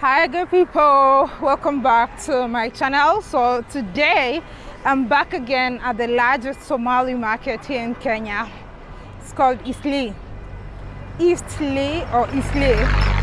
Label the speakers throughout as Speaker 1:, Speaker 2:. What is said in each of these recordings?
Speaker 1: hi good people. Welcome back to my channel. So today i'm back again at the largest somali market here in kenya. It's called Eastleigh Eastleigh or Eastleigh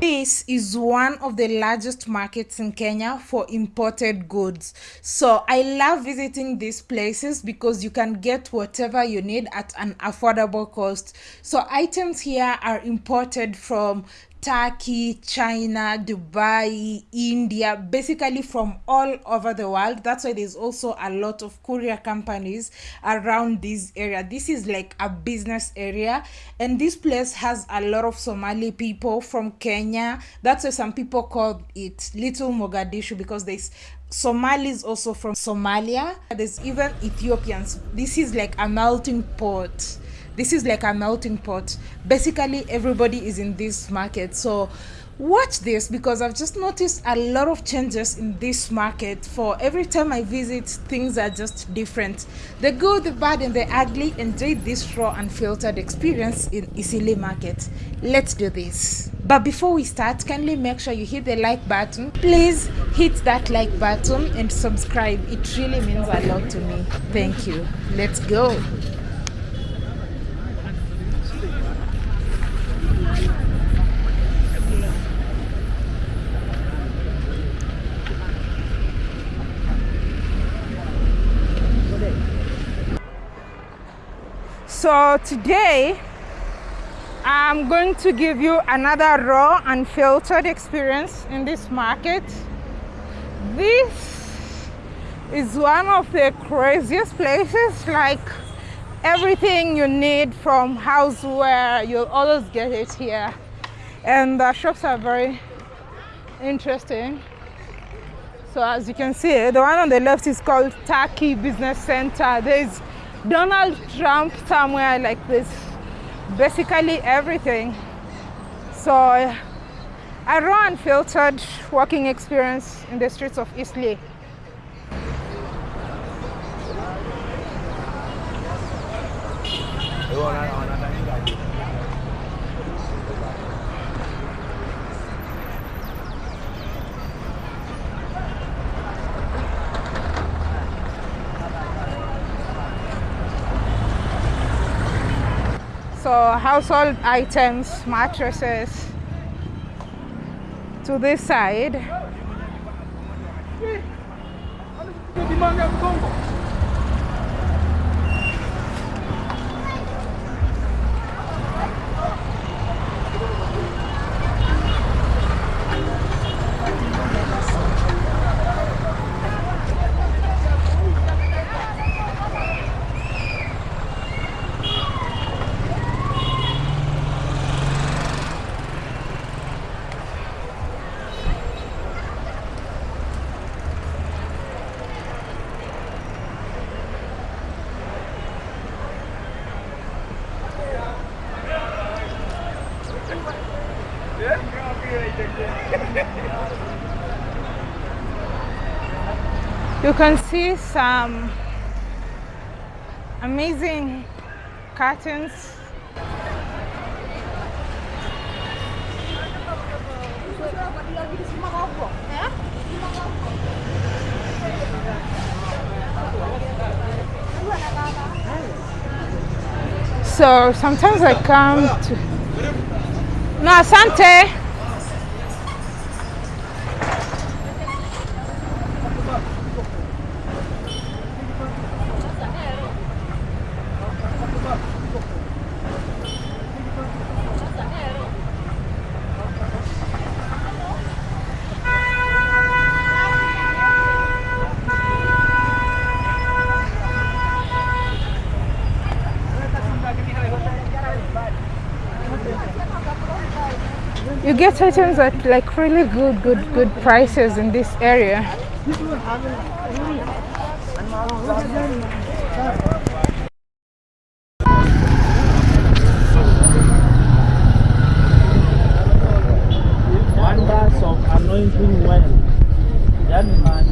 Speaker 1: this is one of the largest markets in Kenya for imported goods. So I love visiting these places because you can get whatever you need at an affordable cost. So items here are imported from Turkey, China, Dubai, India, basically from all over the world. That's why there's also a lot of courier companies around this area. This is like a business area, and this place has a lot of Somali people from Kenya. That's why some people call it Little Mogadishu because there's Somalis also from Somalia. There's even Ethiopians. This is like a melting pot this is like a melting pot. Basically everybody is in this market. So watch this because i've just noticed a lot of changes in this market. For every time i visit things are just different. The good the bad and the ugly. Enjoy this raw and filtered experience in Eastleigh market. Let's do this. But before we start kindly make sure you hit the like button. Please hit that like button and subscribe. It really means a lot to me. Thank you. Let's go so today I'm going to give you another raw and filtered experience in this market. This is one of the craziest places like everything you need from houseware you'll always get it here. And the shops are very interesting. So as you can see the one on the left is called Turkey Business Center. There's Donald Trump somewhere like this. Basically everything. So a raw and filtered walking experience in the streets of Eastleigh. So household items mattresses to this side you can see some amazing curtains so sometimes I come to no asante you get items at like really good good good prices in this area. Wonders of anointing well man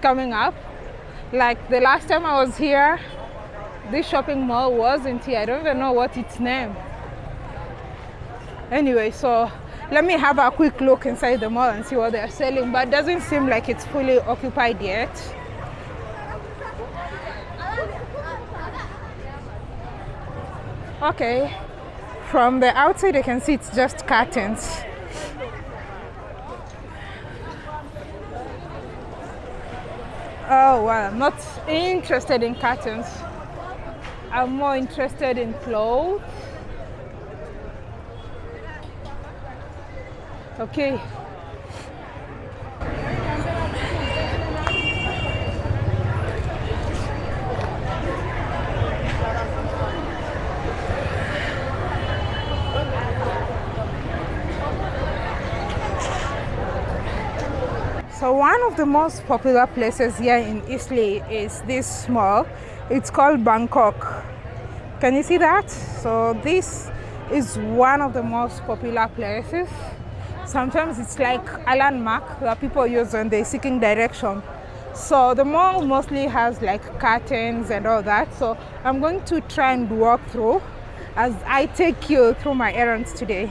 Speaker 1: coming up. Like the last time I was here, this shopping mall wasn't here. I don't even know what its name. Anyway, so let me have a quick look inside the mall and see what they're selling. But doesn't seem like it's fully occupied yet. Okay, from the outside you can see it's just curtains. Oh well, I'm not interested in curtains. I'm more interested in clothes. Okay. So one of the most popular places here in Eastleigh is this mall. It's called Bangkok. Can you see that? So this is one of the most popular places. Sometimes it's like a landmark that people use when they're seeking direction. So the mall mostly has like curtains and all that. So I'm going to try and walk through as I take you through my errands today.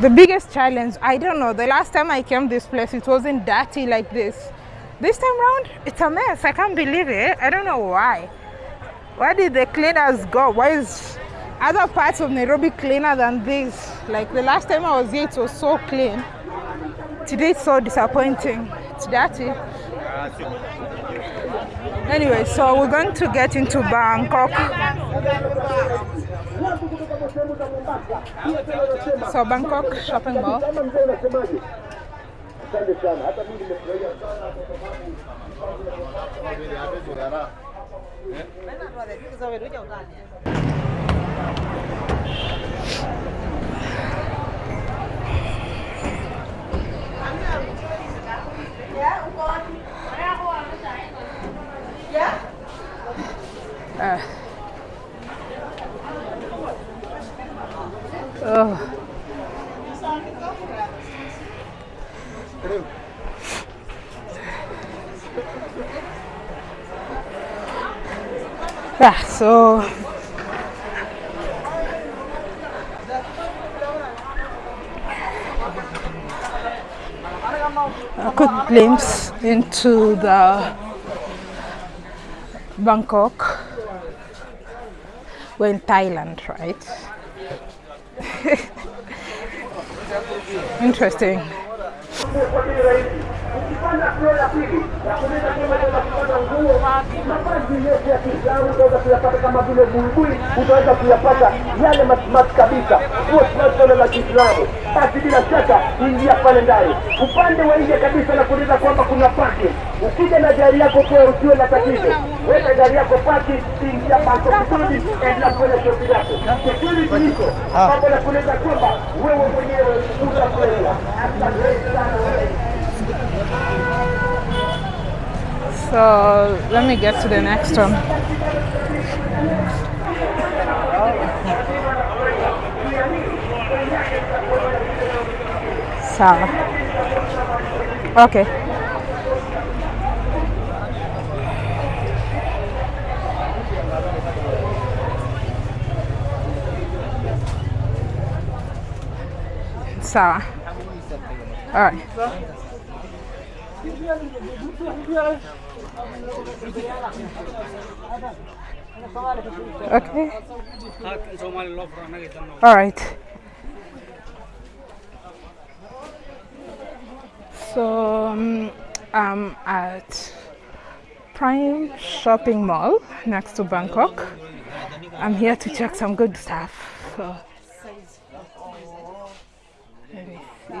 Speaker 1: The biggest challenge i don't know the last time i came this place it wasn't dirty like this. This time round it's a mess i can't believe it. I don't know why. Where did the cleaners go? Why is other parts of nairobi cleaner than this? Like the last time i was here it was so clean. Today it's so disappointing. It's dirty. Anyway so we're going to get into bangkok so bangkok shopping mall so a quick glimpse into the Bangkok. We're in Thailand, right? Interesting.
Speaker 2: Ukipanda floor ya pili ya kuweza kama unaweza kupata nguo mavazi yote ya Kiislamu utaweza kuyapata kama vile buibui, utaweza kuyapata yale masmart kabisa, nguo tunazona za Kiislamu. Basi bila shaka ingia pale ndani, upande wa nje kabisa na kuuliza kwamba kuna parking. Ukija na gari yako kwa usiwe na tatizo, weka gari yako parking, ingia Bangkok Kusudi, endelea kufanya shughuli yako. Security iko ambapo ah. nakueleza kwamba wewe mwenyewe utakwenda. Asante sana.
Speaker 1: So let me get to the next one. Sawa. Okay. Sawa. All right. Okay. All right. So um, I'm at Prime Shopping Mall next to Bangkok. I'm here to check some good stuff. So, let me see.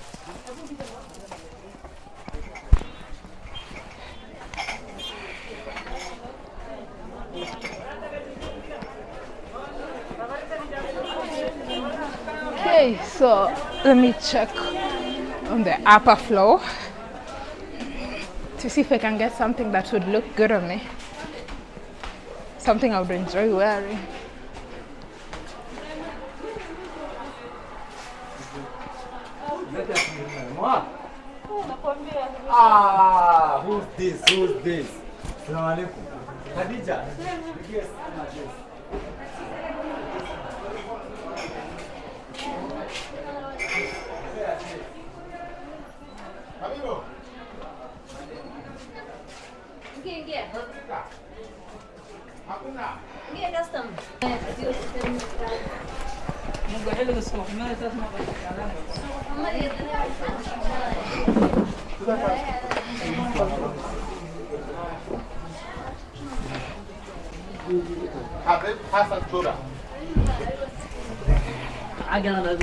Speaker 1: So let me check on the upper floor to see if I can get something that would look good on me. Something I would enjoy wearing.
Speaker 3: Ah, who's this? Who's this? Assalamu alaikum. Khadija. Yes.
Speaker 2: حبيبه. جي جي حقنا جي قسم نقول لك السوق ما تسمع محمد حبيب حسن شورى عجلة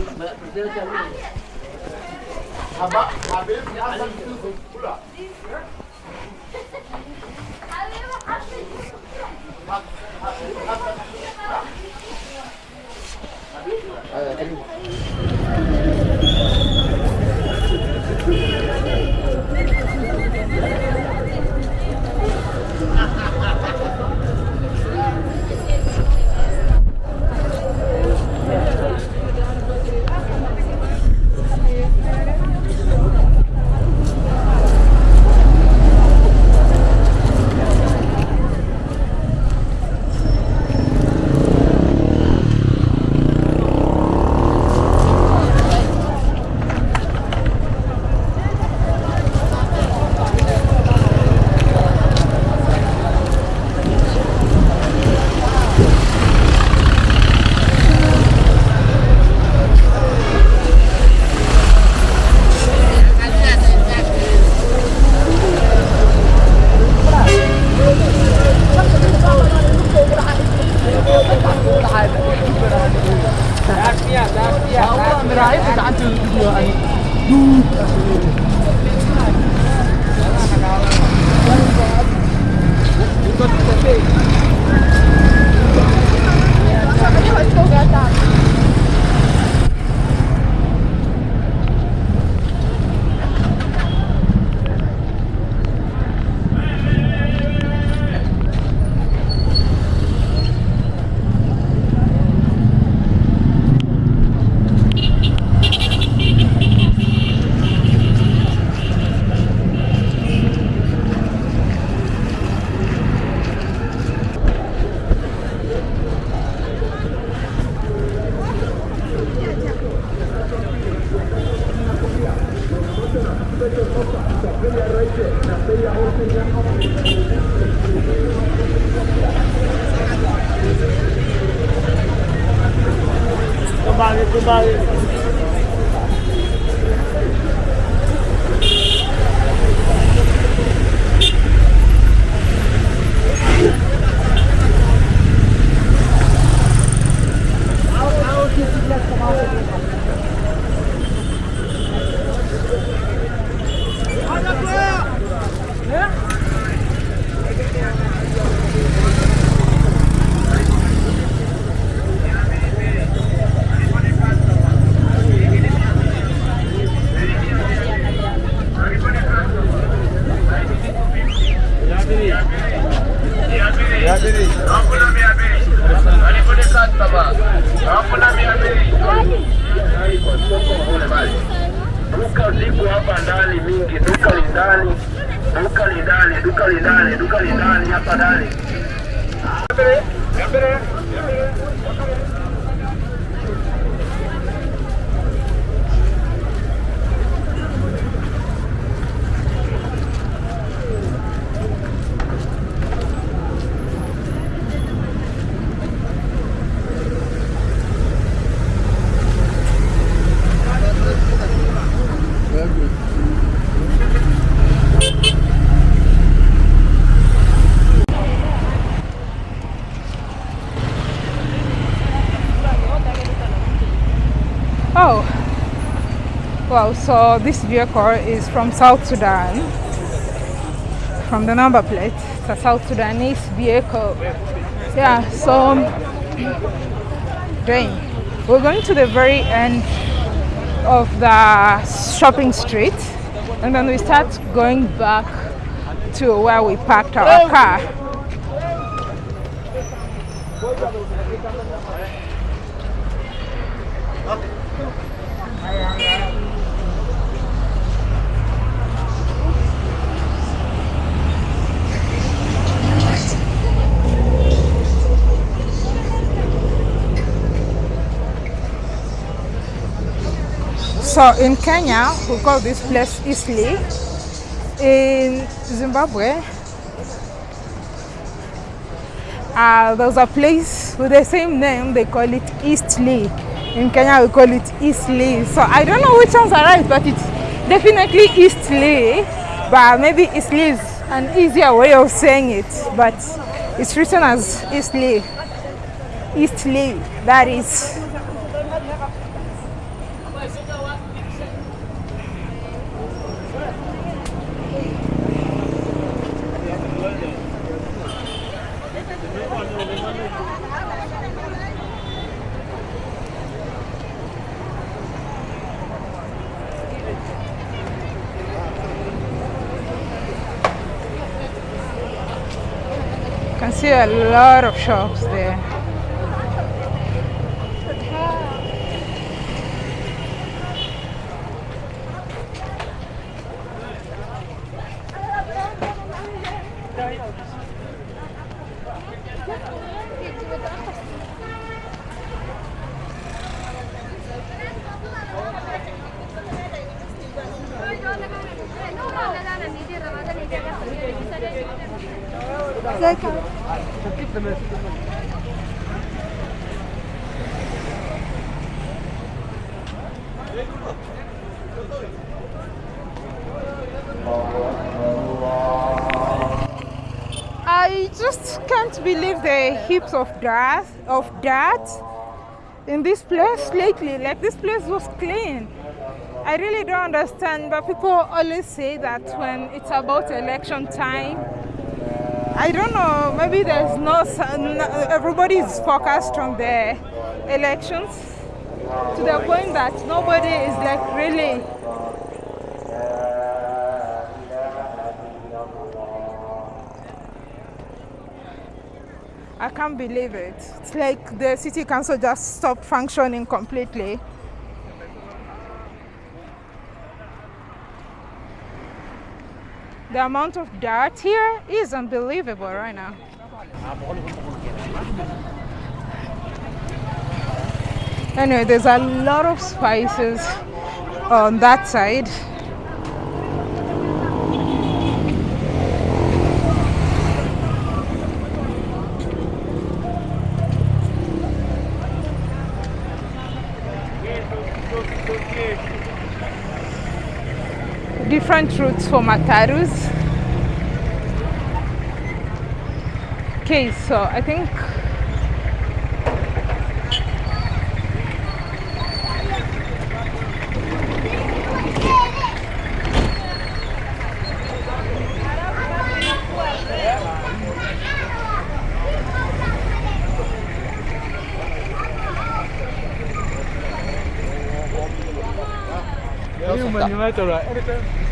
Speaker 2: بديت
Speaker 1: Thank you. So this vehicle is from South Sudan. From the number plate, it's a South Sudanese vehicle. Yeah, so dang, we're going to the very end of the shopping street, and then we start going back to where we parked our car. So in Kenya, we call this place Eastleigh. In Zimbabwe, uh, there's a place with the same name, they call it Eastleigh. In Kenya, we call it Eastleigh. So I don't know which ones are right, but it's definitely Eastleigh. But maybe Eastleigh is an easier way of saying it, but it's written as Eastleigh. Eastleigh, that is. See a lot of shops there. I just can't believe the heaps of dirt of dirt in this place lately. Like this place was clean. I really don't understand, but people always say that when it's about election time, I don't know. Maybe there's no everybody is focused on the elections to the point that nobody is like really I can't believe it. It's like the city council just stopped functioning completely. The amount of dirt here is unbelievable right now. Anyway, there's a lot of spices on that side. Different routes for Matatus. Okay, so I think United, right?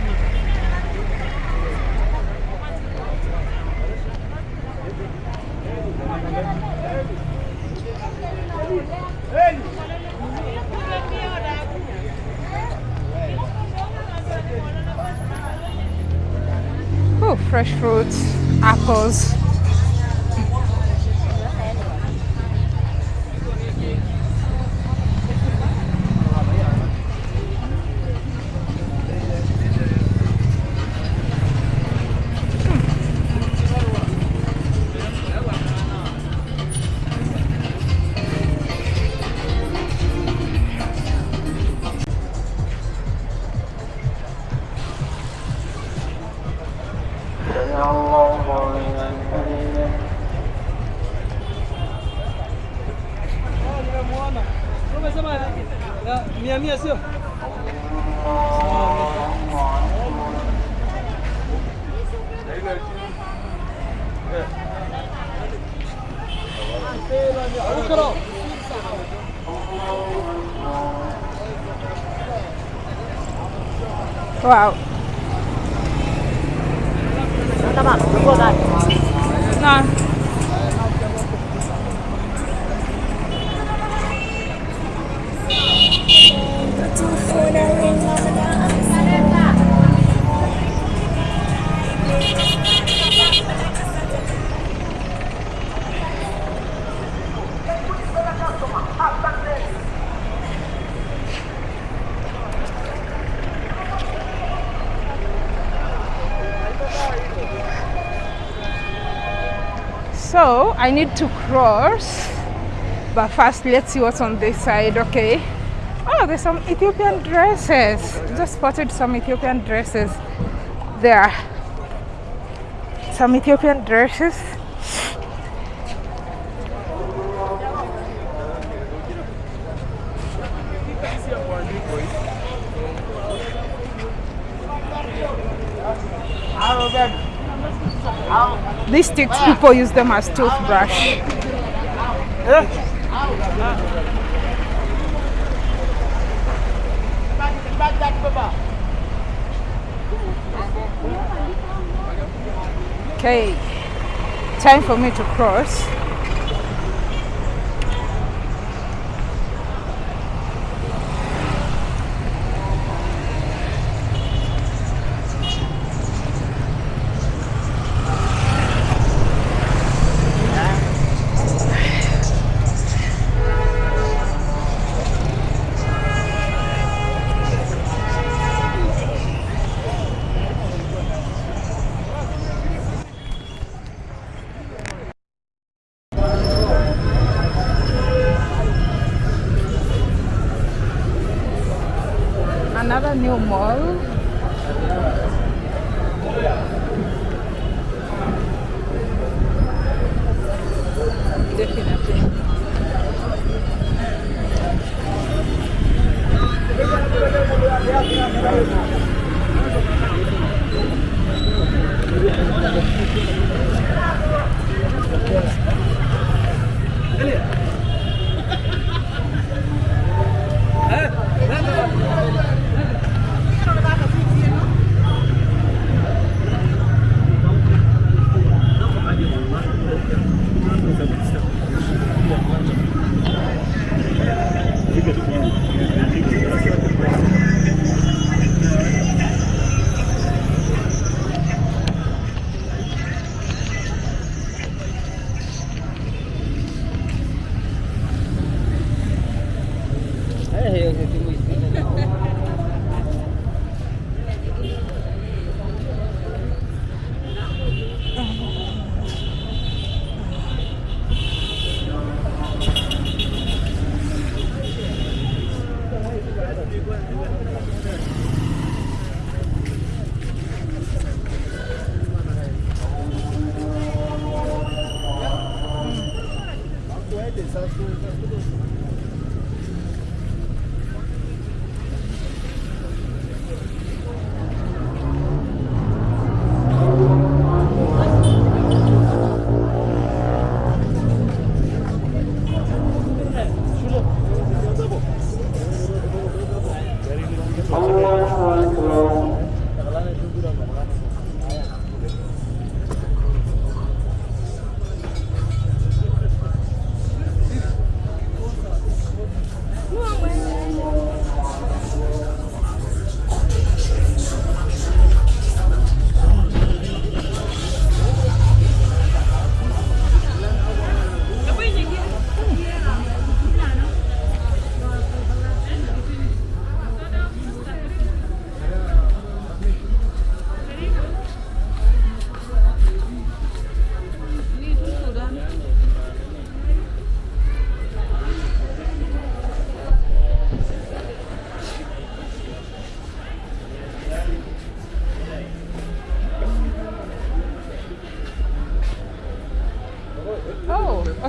Speaker 1: So I need to cross, but first let's see what's on this side. Okay. Oh, there's some Ethiopian dresses. Just spotted some Ethiopian dresses there. Some Ethiopian dresses. These sticks, people use them as toothbrush. Okay, time for me to cross.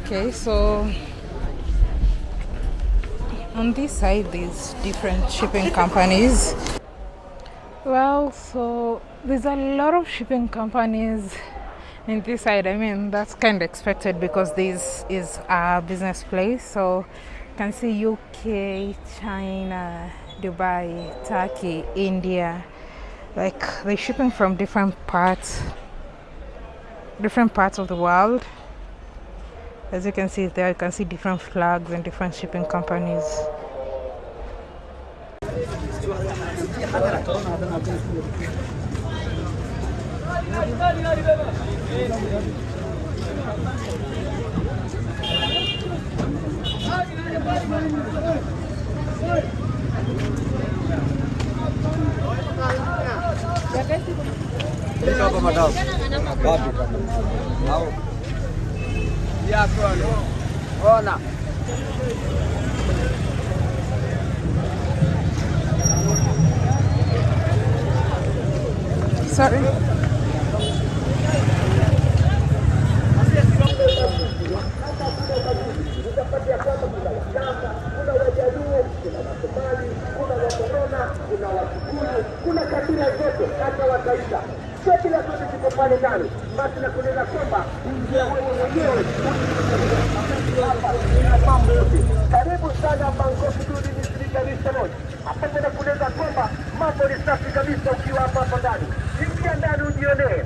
Speaker 1: Okay, so on this side there's different shipping companies. Well, so there's a lot of shipping companies in this side. I mean, that's kind of expected because this is a business place. So you can see UK, China, Dubai, Turkey, India. Like they're shipping from different parts, different parts of the world. As you can see there, you can see different flags and different shipping companies.
Speaker 2: Wajaluo, kuna Wasomali, kuna Wakorona, kuna Wakikuyu, kuna kabila zote, hata Wataita. Kabila zote kiko pale ndani. Basi nakueleza kwamba njia wewe mwenyewe. Karibu sana Bangkok Duni Misri Dar es Salaam. Hapa tena kunena kwamba mambo ni safi kabisa ukiwa hapa hapa ndani. Ingia ndani ujionee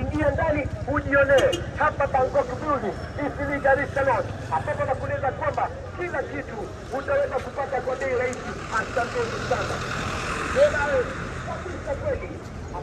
Speaker 2: ingia ndani ujionee hapa Bangkok Building, Eastleigh, Dar es Salaam, ambapo nakueleza kwamba kila kitu utaweza kupata kwa bei rahisi. Asanteni sana. Kweli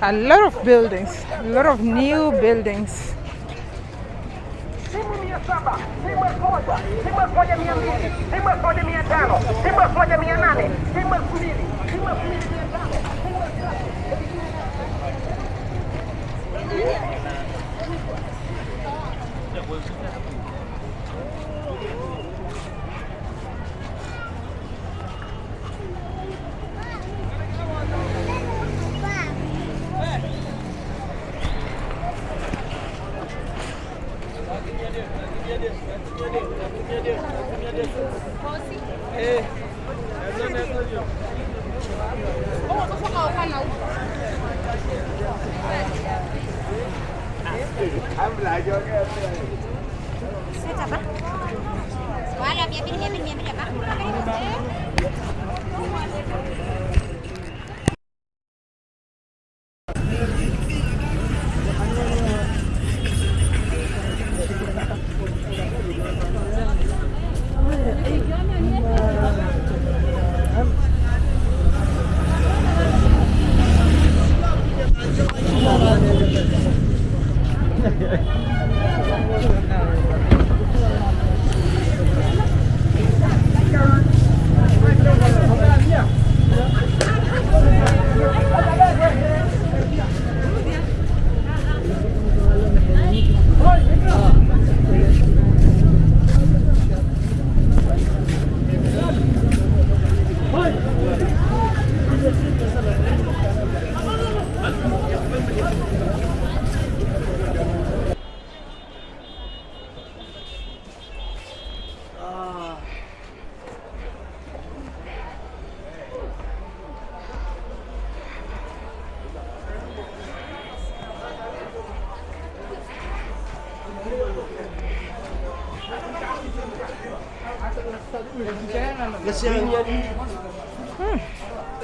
Speaker 1: A lot of buildings, a lot of new buildings.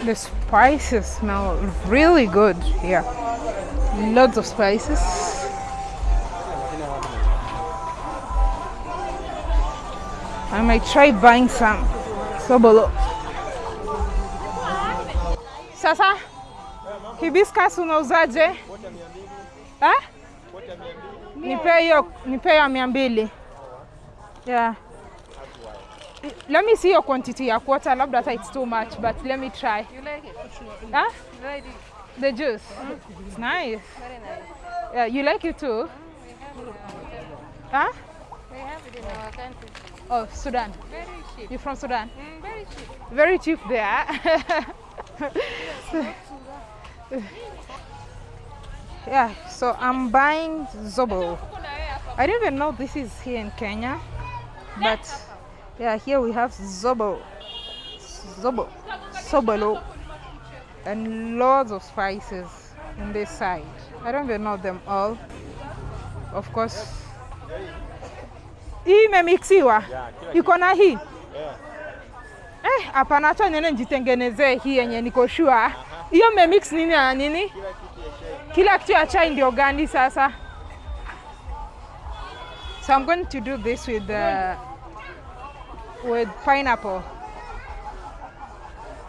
Speaker 1: The spices smell really good here. Lots of spices. I might try buying some sobolo. Sasa hibiscus unauzaje? Eh? Nipe hiyo nipe ya mia mbili. Yeah. Let me see your quantity ya quarter. Labda hata it's too much, but let me try.
Speaker 4: You like it?
Speaker 1: Huh?
Speaker 4: You like it?
Speaker 1: The juice. It's nice.
Speaker 4: Very nice.
Speaker 1: Yeah, you like it too? Huh?
Speaker 4: We have it in our country.
Speaker 1: Oh, Sudan.
Speaker 4: Very cheap.
Speaker 1: You're from Sudan?
Speaker 4: Mm, very cheap.
Speaker 1: Very cheap there. yeah, so I'm buying Zobo. I didn't even know this is here in Kenya, but yeah, here we have Zobo, Zobo, Sobolo, and lots of spices on this side. I don't even know them all. Of course, hii imemixiwa, iko na hii Eh, hapana, acha niende nijitengenezee hii yenye niko sure. Hiyo mmemix nini na nini? Kila kitu ya chai ndio gani sasa? So I'm going to do this with uh, with pineapple.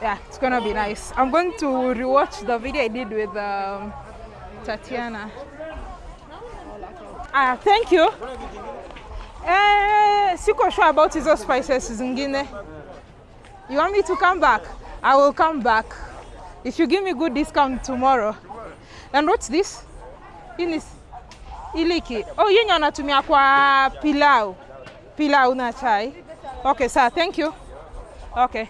Speaker 1: Yeah, it's gonna be nice. I'm going to rewatch the video I did with um, Tatiana. Ah, thank you. Eh, siko sure about hizo spices zingine. You want me to come back? I will come back. If you give me good discount tomorrow. And what's this? Hii ni iliki. Oh, yenye wanatumia kwa pilau. Pilau na chai. Okay, sir, thank you. Okay.